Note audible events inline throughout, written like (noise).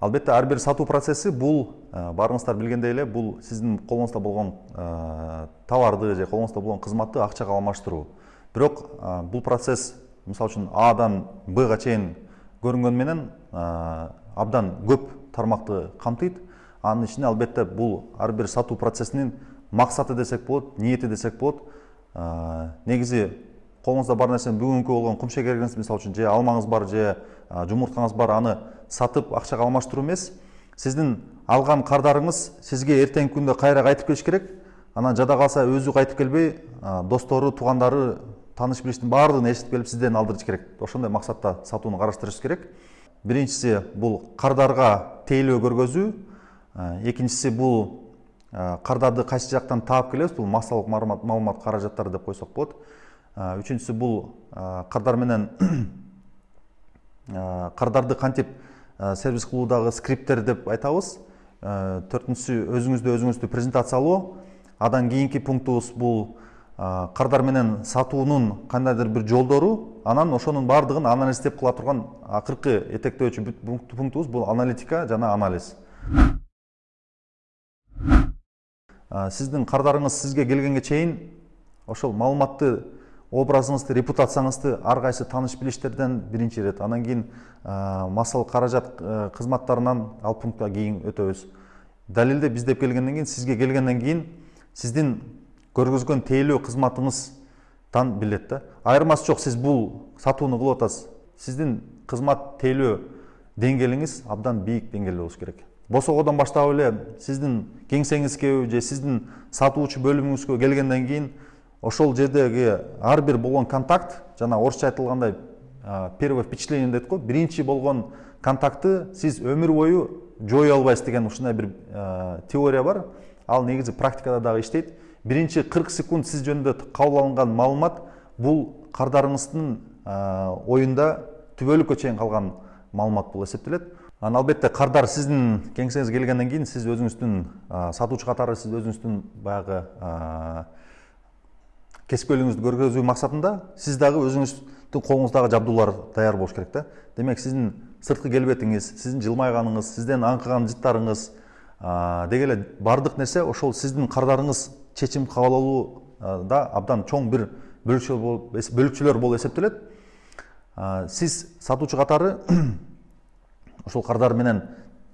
албетте ар бир сатуу процесси бул баарыңыздар билгендей эле бул сиздин колуңузда болгон товарды же колуңузда болгон кызматты акчага алмаштыруу бирок бул процесс мисалы үчүн адан бга чейин көрүнгөнү менен абдан көп тармакты камтыйт. Анын ичинде албетте бул ар бир сатуу процессинин максаты десек болот ниети десек болот. Негизи колуңузда бар нерсени бүгүнкү болгон кумшегериңиз мисалы үчүн же алмаңыз бар же жумурткаңыз бар аны сатып акчага алмаштыруу эмес. Сиздин алган кардарыңыз сизге эртеңки күндө кайра кайтып келиш керек. Анан жада калса өзү кайтып келбей достору туугандары тааныш билиштин баардыгын ээрчитип келип сизден алдырыш керек. Ошондой максатта сатууну караштырыш керек. Биринчиси бул кардарга тейлөө көргөзүү. Экинчиси бул кардарды кайсы жактан таап келебиз? Бул массалык маалымат каражаттары деп койсок болот. Үчүнчүсү бул кардар менен (clears throat) кардарды кантип сервис кылуудагы скрипттер деп айтабыз. Төртүнчүсү өзүңүздү өзүңүздү презентациялоо андан кийинки пунктубуз бул кардар менен сатуунун кандайдыр бир жолдору. Анан ошонун баардыгын анализдеп кыла турган акыркы этектөөчү пунктубуз бул аналитика жана анализ. Сиздин кардарыңыз сизге келгенге чейин ошол маалыматты образыңызды репутацияңызды ар кайсы тааныш билиштерден биринчи ирет анан кийин массалык каражат кызматтарынан ал пунктка кийин өтөбүз далилде биздеп келгенден кийин сизге келгенден кийин сиздин көргөзгөн тейлөө кызматыңыздан билет да. Айырмасы жок сиз бул сатууну кылып атасыз сиздин кызмат тейлөө деңгээлиңиз абдан бийик деңгээлде болуш керек. Босогодон баштап эле сиздин кеңсеңизге же сиздин сатуучу бөлүмүңүзгө келгенден кийин ошол жердеги ар бир болгон контакт жана орусча айтылгандай первое впечатление дейт го биринчи болгон контактты сиз өмүр бою жое албайсыз деген ушундай бир теория бар. Ал негизи практикада дагы иштейт. Биринчи кырк секунд сиз жөнүндө кабыл алынган маалымат бул кардарыңыздын оюнда түбөлүккө чейин калган маалымат болуп эсептелет. Анан албетте кардар сиздин кеңсеңизге келгенден кийин сиз өзүңүздүн сатуучу катары сиз өзүңүздүн баягы кесипкөйлүгүңүздү көргөзүү максатында сиз дагы өзүңүздүн колуңуздагы жабдуулар даяр болуш керек да. Демек сиздин сырткы келбетиңиз сиздин жылмайганыңыз сизден аңкыган жыттарыңыз деги эле баардык нерсе ошол сиздин кардарыңыз чечим кабыл абдан чоң бир бөлүкчөлөр болуп эсептелет. Сиз сатуучу катары (clears throat) ошол кардар менен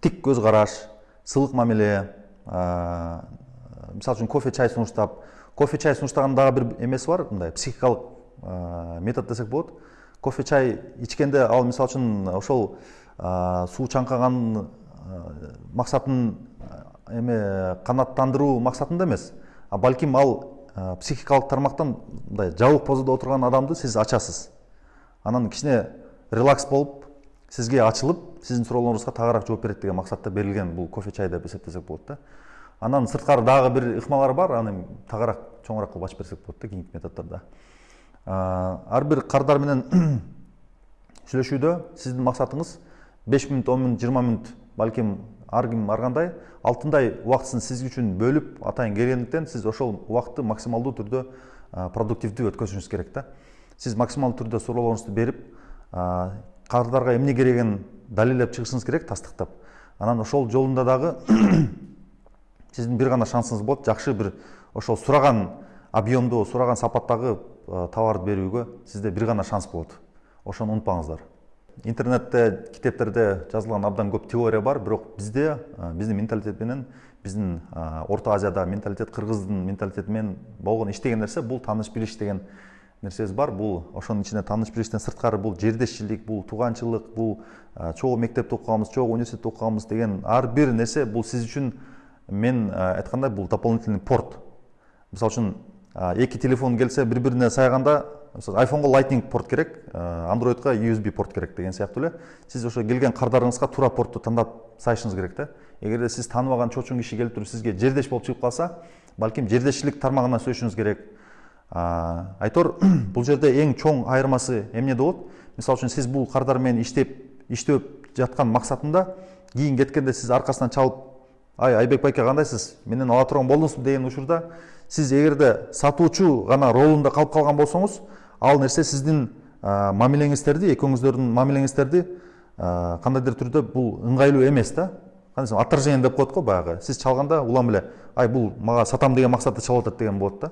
тик көз караш сылык мамиле мисалы үчүн кофе чай сунуштап кофе чай сунуштаган дагы бир эмеси бар мындай психикалык метод десек болот. Кофе чай ичкенде ал мисалы үчүн ошол суу чаңкаган максатын эме канааттандыруу максатында эмес. А балким ал психикалык тармактан мындай жабык позодо отурган адамды сиз ачасыз. Анан кичине релакс болуп сизге ачылып сиздин суроолоруңузга тагыраак жооп берет деген максатта берилген бул кофе чай деп эсептесек болот да анан сырткары дагы бир ыкмалар бар аны тагыраак чоңураак кылып ачып берсек болот да кийинки методдордо ар бир кардар менен (clears throat) сүйлөшүүдө сиздин максатыңыз беш мүнөт он мүнөт жыйырма мүнөт балким ар ким ар кандай алтындай убактысын сиз үчүн бөлүп атайын келгендиктен сиз ошол убакытты максималдуу түрдө продуктивдүү өткөзүшүңүз керек да. Сиз максималдуу түрдө суроолоруңузду берип кардарга эмне керегин далилдеп чыгышыңыз керек тастыктап. Анан ошол жолунда дагы (clears throat) сиздин бир гана шансыңыз болот жакшы бир ошол сураган объемдуу сураган сапаттагы товарды берүүгө сизде бир гана шанс болот ошону унутпаңыздар интернетте китептерде жазылган абдан көп теория бар бирок бизде биздин менталитет менен биздин орто азияда менталитет кыргыздын менталитети менен болгон иштеген нерсе бул тааныш билиш деген нерсебиз бар. Бул ошонун ичинде тааныш билиштен сырткары бул жердешчилик бул тууганчылык бул чогуу мектепте окуганбыз чогуу университетте окуганбыз деген ар бир нерсе бул сиз үчүн мен айткандай бул дополнительный порт. Мисалы үчүн эки телефон келсе бири бирине сайганда айфонго lightning порт керек андроидко usb порт керек деген сыяктуу эле сиз ошо келген кардарыңызга туура портту тандап сайышыңыз керек да эгерде сиз тааныбаган чочун киши келип туруп сизге жердеш болуп чыгып калса балким жердешчилик тармагынан сүйлөшүңүз керек. Айтор (clears throat) бул жерде эң чоң айырмасы эмнеде болот мисалы үчүн сиз бул кардар менен иштеп иштеп жаткан максатында кийин кеткенде сиз аркасынан чалып ай айбек байке кандайсыз менен ала турган болдуңузбу деген учурда сиз эгерде сатуучу гана ролунда калып калган болсоңуз ал нерсе сиздин мамилеңиздерди экөөңүздөрдүн мамилеңиздерди ә, кандайдыр түрдө бул ыңгайлуу эмес да кандай десем отторжение деп коет го баягы сиз чалганда улам эле ай бул мага сатам деген максатта чалып атат деген болот да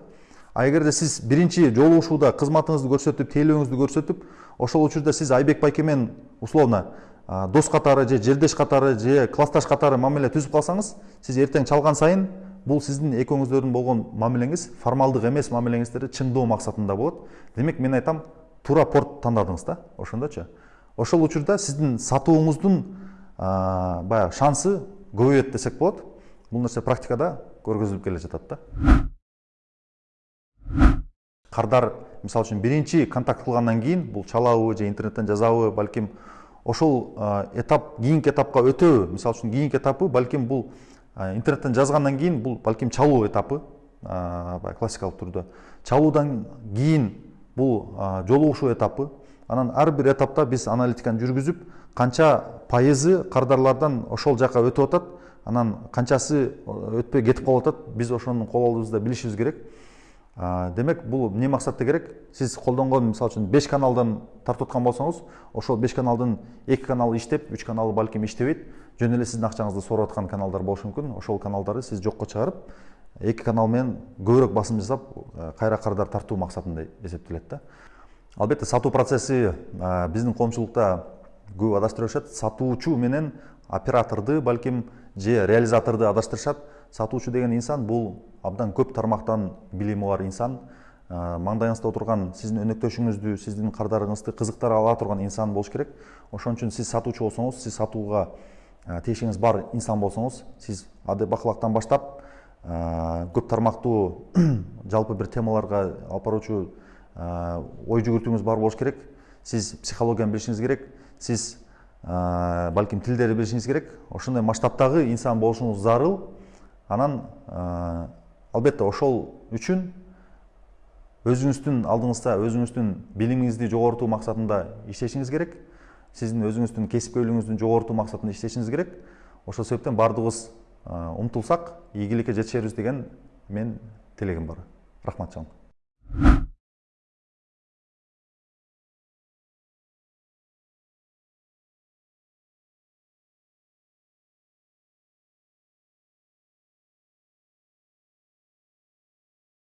а эгерде сиз биринчи жолугушууда кызматыңызды көрсөтүп тейлөөңүздү көрсөтүп ошол учурда сиз айбек байке менен условно дос катары же жердеш катары же классташ катары мамиле түзүп калсаңыз сиз эртең чалган сайын бул сиздин экөөңүздөрдүн болгон мамилеңиз формалдык эмес мамилеңиздерди чыңдоо максатында болот. Демек мен айтам туура порт тандадыңыз да ошондочу. Ошол учурда сиздин сатууңуздун баягы шансы көбөйөт десек болот. Бул нерсе практикада көргөзүлүп келе жатат да. Кардар мисалы үчүн биринчи контакт кылгандан кийин бул чалабы же интернеттен жазабы балким ошол этап кийинки этапка өтөбү. Мисалы үчүн кийинки этапы балким бул интернеттен жазгандан кийин бул балким чалуу этапы баягы классикалык түрдө. Чалуудан кийин бул жолугушуу этапы. Анан ар бир этапта биз аналитиканы жүргүзүп канча пайызы кардарлардан ошол жака өтүп атат. Анан канчасы өтпөй кетип калып атат. Биз ошонун кол алуубузда билишибиз керек демек бул эмне максатта керек? Сиз колдонгон мисалы үчүн беш каналдан тартып аткан болсоңуз ошол беш каналдын эки каналы иштеп үч каналы балким иштебейт. Жөн эле сиздин акчаңызды сорап аткан каналдар болушу мүмкүн. Ошол каналдарды сиз жокко чыгарып эки канал менен көбүрөөк басым жасап кайра кардар тартуу максатында эсептелет да. Албетте сатуу процесси биздин коомчулукта көп адаштырышат сатуучу менен операторду балким же реализаторду адаштырышат сатуучу деген инсан бул абдан көп тармактан билими бар инсан. Маңдайыңызда отурган сиздин өнөктөшүңүздү сиздин кардарыңызды кызыктыра ала турган инсан болуш керек. Ошон үчүн сиз сатуучу болсоңуз сиз сатууга тиешеңиз бар инсан болсоңуз сиз адеп акылактан баштап көп тармактуу (clears throat) жалпы бир темаларга алып баруучу ой жүгүртүүңүз бар болуш керек. Сиз психологияны билишиңиз керек. Сиз балким тилдерди билишиңиз керек. Ошондой масштабтагы инсан болушуңуз зарыл анан албетте ошол үчүн өзүңүздүн алдыңызда өзүңүздүн билимиңизди жогорутуу максатында иштешиңиз керек. Сиздин өзүңүздүн кесипкөйлүгүңүздү жогорутуу максатында иштешиңиз керек. Ошол себептен баардыгыбыз умтулсак ийгиликке жетишербиз деген мен тилегим бар. Рахмат чоң